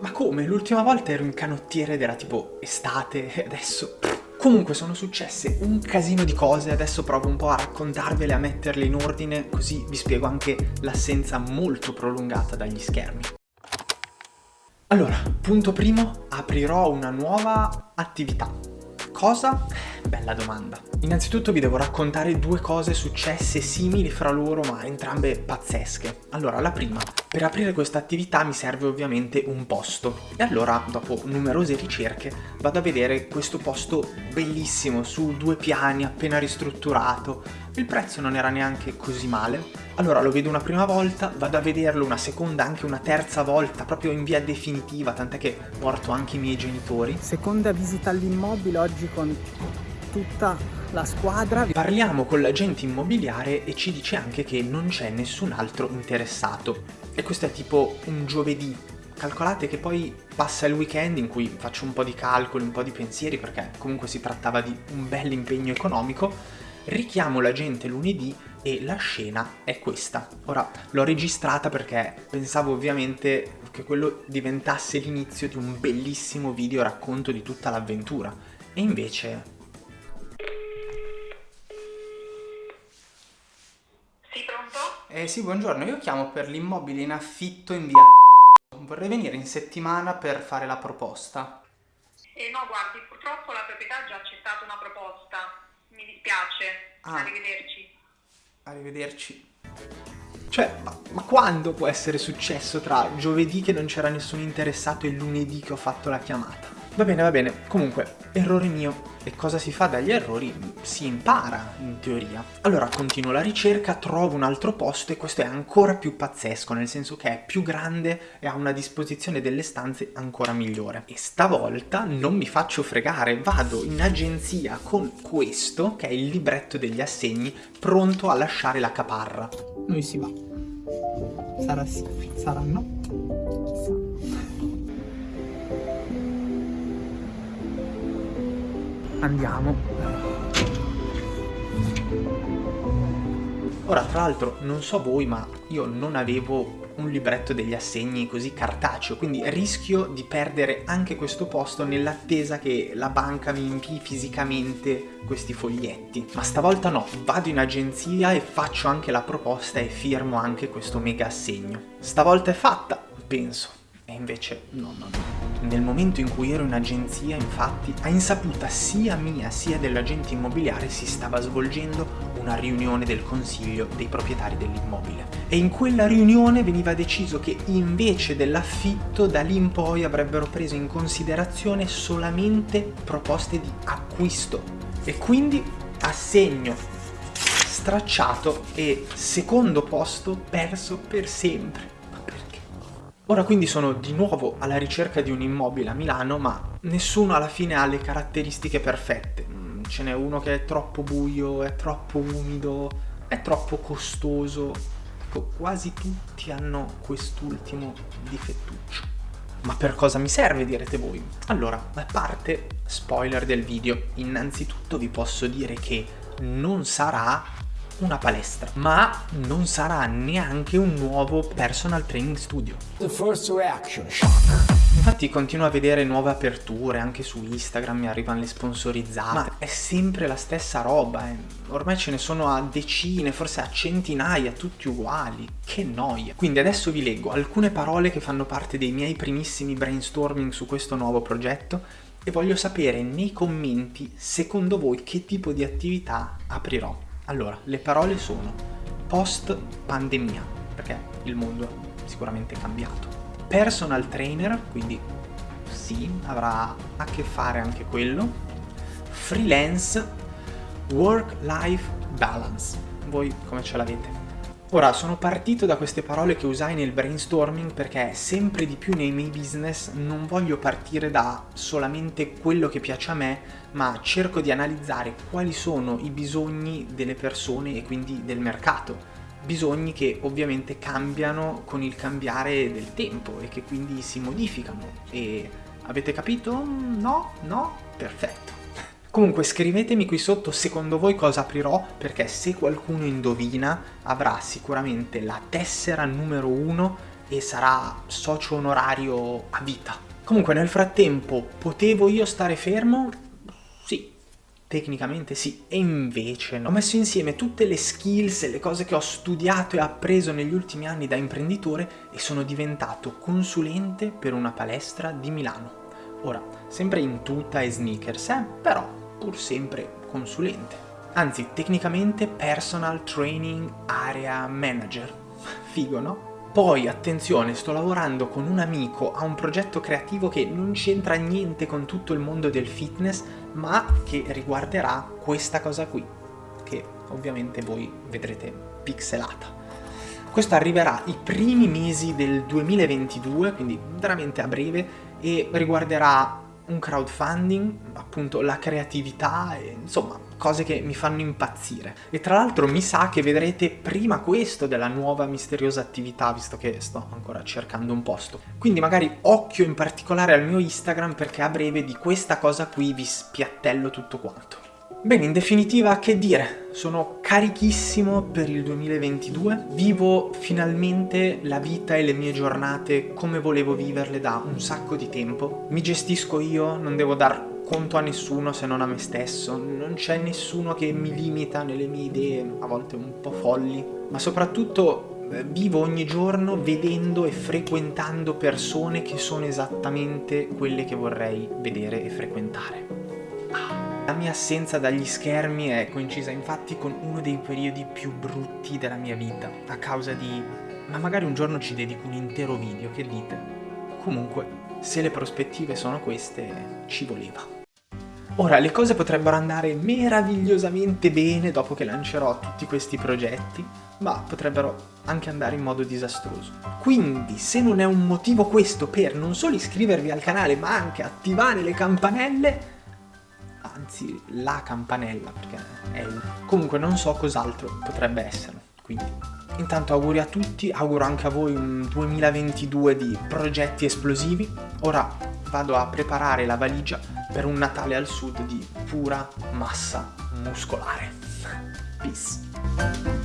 Ma come? L'ultima volta ero in canottiere ed era tipo estate e adesso... Comunque sono successe un casino di cose, adesso provo un po' a raccontarvele, a metterle in ordine, così vi spiego anche l'assenza molto prolungata dagli schermi. Allora, punto primo, aprirò una nuova attività. Cosa? Bella domanda. Innanzitutto vi devo raccontare due cose successe simili fra loro ma entrambe pazzesche. Allora, la prima, per aprire questa attività mi serve ovviamente un posto. E allora dopo numerose ricerche vado a vedere questo posto bellissimo su due piani appena ristrutturato. Il prezzo non era neanche così male. Allora lo vedo una prima volta vado a vederlo una seconda anche una terza volta proprio in via definitiva tant'è che porto anche i miei genitori. Seconda visita all'immobile oggi con tutta la squadra. Parliamo con l'agente immobiliare e ci dice anche che non c'è nessun altro interessato. E questo è tipo un giovedì. Calcolate che poi passa il weekend in cui faccio un po' di calcoli, un po' di pensieri, perché comunque si trattava di un bel impegno economico, richiamo l'agente lunedì e la scena è questa. Ora, l'ho registrata perché pensavo ovviamente che quello diventasse l'inizio di un bellissimo video racconto di tutta l'avventura. E invece Eh sì, buongiorno, io chiamo per l'immobile in affitto in via Vorrei venire in settimana per fare la proposta. Eh no, guardi, purtroppo la proprietà ha già accettato una proposta. Mi dispiace. Ah. Arrivederci. Arrivederci. Cioè, ma, ma, quando può essere successo tra giovedì che non c'era nessun interessato e lunedì che ho fatto la chiamata? Va bene, va bene. Comunque, errore mio. E cosa si fa dagli errori? Si impara, in teoria. Allora continuo la ricerca, trovo un altro posto e questo è ancora più pazzesco, nel senso che è più grande e ha una disposizione delle stanze ancora migliore. E stavolta non mi faccio fregare, vado in agenzia con questo, che è il libretto degli assegni, pronto a lasciare la caparra. Noi si va. Sarà sì, sarà no. Andiamo. Ora, tra l'altro, non so voi, ma io non avevo un libretto degli assegni così cartaceo, quindi rischio di perdere anche questo posto nell'attesa che la banca mi invii fisicamente questi foglietti. Ma stavolta no, vado in agenzia e faccio anche la proposta e firmo anche questo mega assegno. Stavolta è fatta, penso. E invece no, no, no. Nel momento in cui ero in agenzia, infatti, a insaputa sia mia sia dell'agente immobiliare si stava svolgendo una riunione del consiglio dei proprietari dell'immobile. E in quella riunione veniva deciso che invece dell'affitto da lì in poi avrebbero preso in considerazione solamente proposte di acquisto. E quindi assegno stracciato e secondo posto perso per sempre. Ora quindi sono di nuovo alla ricerca di un immobile a Milano, ma nessuno alla fine ha le caratteristiche perfette. Mm, ce n'è uno che è troppo buio, è troppo umido, è troppo costoso. Ecco, quasi tutti hanno quest'ultimo difettuccio. Ma per cosa mi serve direte voi? Allora, a parte spoiler del video, innanzitutto vi posso dire che non sarà una palestra, ma non sarà neanche un nuovo personal training studio. Infatti continuo a vedere nuove aperture, anche su Instagram mi arrivano le sponsorizzate, ma è sempre la stessa roba, eh. ormai ce ne sono a decine, forse a centinaia, tutti uguali, che noia. Quindi adesso vi leggo alcune parole che fanno parte dei miei primissimi brainstorming su questo nuovo progetto e voglio sapere nei commenti secondo voi che tipo di attività aprirò. Allora, le parole sono post pandemia, perché il mondo è sicuramente cambiato. Personal trainer, quindi sì, avrà a che fare anche quello. Freelance, work-life balance. Voi come ce l'avete? Ora, sono partito da queste parole che usai nel brainstorming perché sempre di più nei miei business non voglio partire da solamente quello che piace a me, ma cerco di analizzare quali sono i bisogni delle persone e quindi del mercato. Bisogni che ovviamente cambiano con il cambiare del tempo e che quindi si modificano. E avete capito? No? No? Perfetto. Comunque scrivetemi qui sotto secondo voi cosa aprirò perché se qualcuno indovina avrà sicuramente la tessera numero uno e sarà socio onorario a vita. Comunque nel frattempo potevo io stare fermo? Sì, Tecnicamente sì, e invece no. Ho messo insieme tutte le skills e le cose che ho studiato e appreso negli ultimi anni da imprenditore e sono diventato consulente per una palestra di Milano. Ora, sempre in tuta e sneakers, eh? però pur sempre consulente. Anzi, tecnicamente personal training area manager. Figo, no? Poi, attenzione, sto lavorando con un amico a un progetto creativo che non c'entra niente con tutto il mondo del fitness, ma che riguarderà questa cosa qui, che ovviamente voi vedrete pixelata. Questo arriverà i primi mesi del 2022, quindi veramente a breve, e riguarderà un crowdfunding, appunto la creatività, e, insomma cose che mi fanno impazzire. E tra l'altro mi sa che vedrete prima questo della nuova misteriosa attività, visto che sto ancora cercando un posto. Quindi magari occhio in particolare al mio Instagram perché a breve di questa cosa qui vi spiattello tutto quanto. Bene, in definitiva, che dire? Sono carichissimo per il 2022, vivo finalmente la vita e le mie giornate come volevo viverle da un sacco di tempo, mi gestisco io, non devo dar conto a nessuno se non a me stesso, non c'è nessuno che mi limita nelle mie idee, a volte un po' folli, ma soprattutto eh, vivo ogni giorno vedendo e frequentando persone che sono esattamente quelle che vorrei vedere e frequentare. La mia assenza dagli schermi è coincisa infatti con uno dei periodi più brutti della mia vita, a causa di... ma magari un giorno ci dedico un intero video, che dite? Comunque, se le prospettive sono queste, ci voleva. Ora, le cose potrebbero andare meravigliosamente bene dopo che lancerò tutti questi progetti, ma potrebbero anche andare in modo disastroso. Quindi, se non è un motivo questo per non solo iscrivervi al canale, ma anche attivare le campanelle, anzi la campanella perché è un... comunque non so cos'altro potrebbe essere. Quindi intanto auguri a tutti auguro anche a voi un 2022 di progetti esplosivi. Ora vado a preparare la valigia per un Natale al sud di pura massa muscolare. Peace